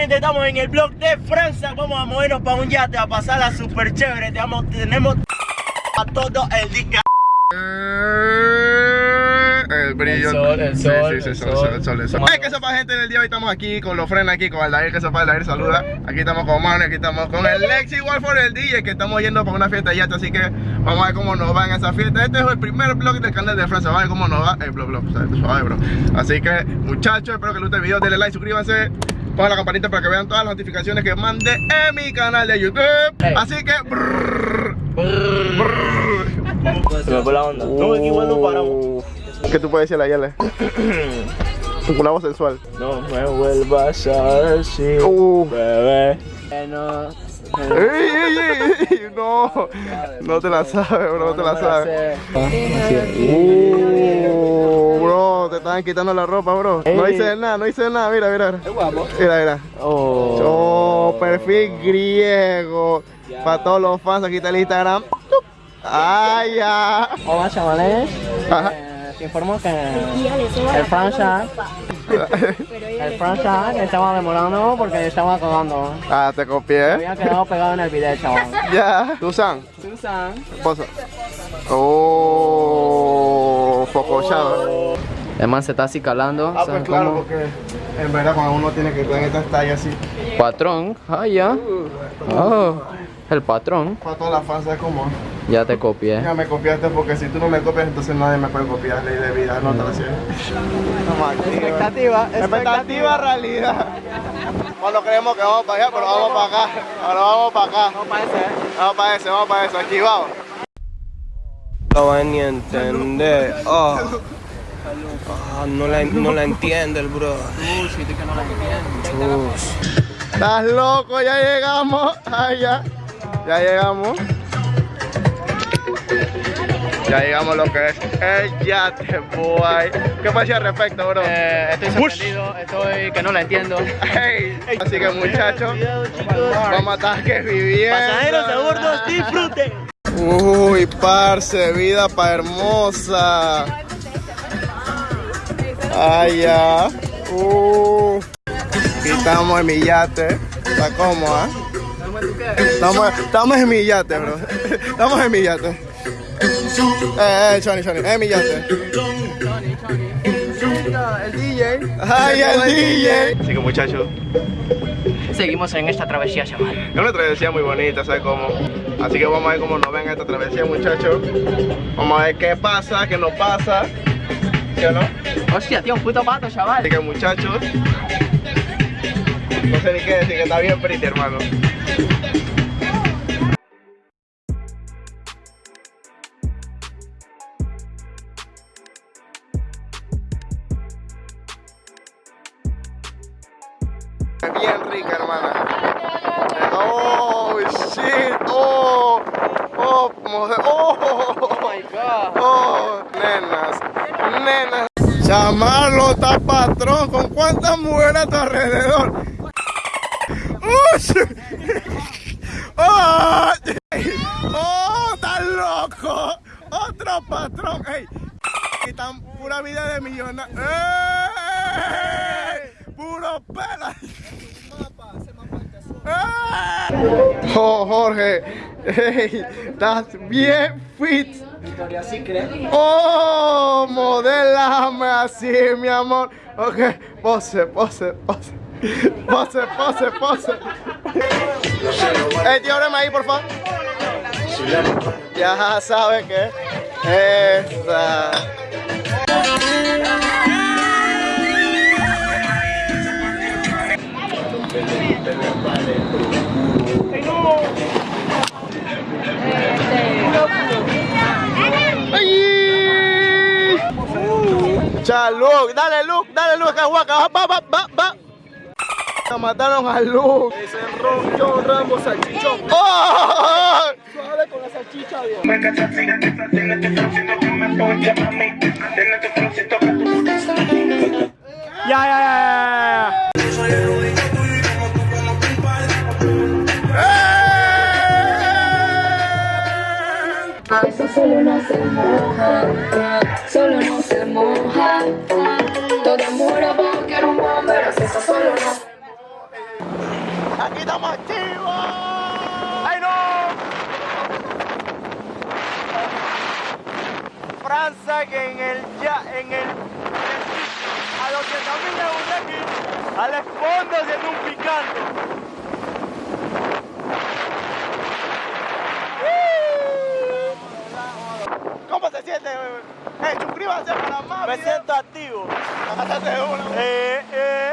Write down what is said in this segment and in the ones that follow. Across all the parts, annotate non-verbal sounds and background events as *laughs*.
gente, estamos en el blog de Francia. Vamos a movernos para un yate, a pasarla súper chévere. Tenemos, tenemos a todo el día. El brillo. El sol, el sol, Sí, sí, sí, el sol, sol. el sol, el sol. Ay, que gente del día hoy estamos aquí con los frenos aquí, con Aldair, que sepa Aldair, saluda. Aquí estamos con Manu, aquí estamos con el Lexi Wolford, el DJ, que estamos yendo para una fiesta de yate, así que vamos a ver cómo nos va en esa fiesta. Este es el primer blog del canal de Francia, vamos a ver cómo nos va el blog, blog, ¿sabes? Suave, bro. Así que, muchachos, espero que les guste el video, denle like, suscríbanse. Pongan la campanita para que vean todas las notificaciones que mande en mi canal de YouTube. Así que, brrr, brrr. Se me fue la onda. No, igual no paramos. ¿Qué tú puedes decir a Yale? Una voz sensual. No me vuelvas a decir, Uh. bebé. No. ¡Ey, ey, ey, ey! No, no te la sabes, bro, no te la sabes. Uh, bro, te estaban quitando la ropa, bro. No hice nada, no hice nada, mira, mira, mira. Es guapo. Mira, mira. Oh. Perfil griego. Para todos los fans, aquí está el Instagram. ¡Ay, ya! Hola chavales, Ajá. Eh, te informo que el Francia, el Francia que estaba demorando porque estaba cagando. Ah, te Me copié. había quedado pegado en el video, chaval. *laughs* Ya. Susan, Susan. posa. Oh, focochado. El man se está así calando. Ah, ¿saben pues claro, cómo? porque en verdad cuando uno tiene que estar en estas tallas así, Patrón, ah ya. Oh, el patrón. para todas las fans es como, Ya te copié. ya me copiaste porque si tú no me copias entonces nadie me puede copiar, ley de vida, no te lo siento. Expectativa, Expectativa realidad. Cuando creemos que vamos para allá, pero vamos para acá, ahora vamos para acá, No parece, vamos para ese, vamos para ese, aquí vamos. No va ni a entender. Oh. Ah, no, la, no la entiende el bro. Estás loco, ya llegamos, allá, ya llegamos. Ya llegamos a lo que es el yate, boy. ¿Qué pasa al respecto, bro? Eh, estoy sorprendido, estoy que no la entiendo. Hey, así que muchachos, vamos a estar que viviendo. Pasajeros a bordo, disfruten. Uy, parce, vida pa' hermosa. Ay, ya. Uh. Aquí estamos en mi yate. Está cómodo, ¿ah? Estamos, estamos en mi yate, bro. *laughs* Estamos en mi yate. Eh, eh, Choni, Choni, en mi yate. El DJ. Ay, el DJ. Así que muchachos, Seguimos en esta travesía, chaval. es una travesía muy bonita, ¿sabes cómo? Así que vamos a ver cómo nos ven esta travesía, muchachos. Vamos a ver qué pasa, qué no pasa. ¿Sí o no? Hostia, tío, un puto pato, chaval. Así que muchachos. No sé ni qué decir, que está bien pretty, hermano. Bien rica, hermana. Oh, shit. Oh, oh, mujer. Oh, my god. Oh, nenas, nenas. Chamarlo está patrón. ¿Con cuántas mujeres a tu alrededor? ¡Ush! *laughs* ¡Oh! ¡Oh! ¡Estás loco! ¡Otro patrón! ¡Ey! Y tan pura vida de millonario. ¡Ey! ¡Puro pela! ¡Ey! Oh, Jorge, ey, estás bien fit. Victoria Secret. Oh, modélame así, mi amor. Ok, pose, pose, pose. Pose, pose, pose. Eh, tío, ahí, por favor. Ya sabe que esa. ¡Ay! Luke, dale, Luke, dale, Luke, va, va, va, va, va. Mataron a Luke. Ese Ron John Rambo salchichón. ¡Oh! *laughs* Suave con la salchicha, Dios. Ya, ya, ya, ya, ya. Eso solo no se moja, solo no se moja. Toda mujer abajo quiere un bombero, si eso solo Francia que en el ya en el a los que también le gusta aquí al fondo haciendo un picante. ¿Cómo se siente? Eh, suscríbanse para más. Me siento activo. Eh, eh,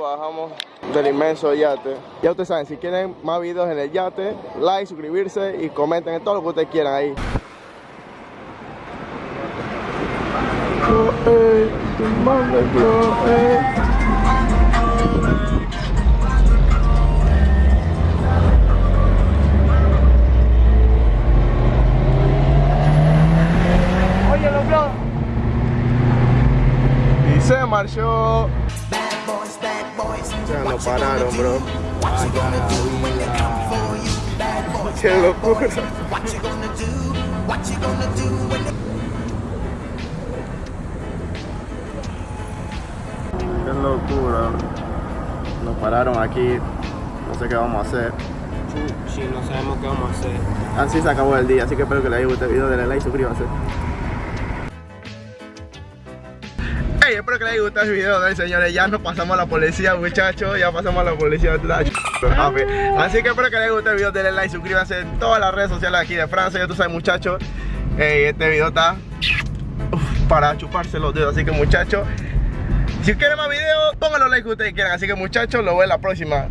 bajamos del inmenso yate. Ya ustedes saben, si quieren más videos en el yate, like, suscribirse y comenten todo lo que ustedes quieran ahí. Ya no pararon, bro. Qué locura. Qué locura. Nos pararon aquí. No sé qué vamos a hacer. Sí, no sabemos qué vamos a hacer. Así se acabó el día, así que espero que les haya gustado el video, denle like, suscríbanse. Hey, espero que les haya gustado el video, ¿no? señores. Ya nos pasamos a la policía, muchachos. Ya pasamos a la policía. Así que espero que les haya gustado el video, denle like, suscríbanse en todas las redes sociales aquí de Francia. Ya tú sabes, muchachos. Este video está para chuparse los dedos. Así que, muchachos, si quieren más videos, pónganlo like que ustedes quieran. Así que, muchachos, lo veo en la próxima.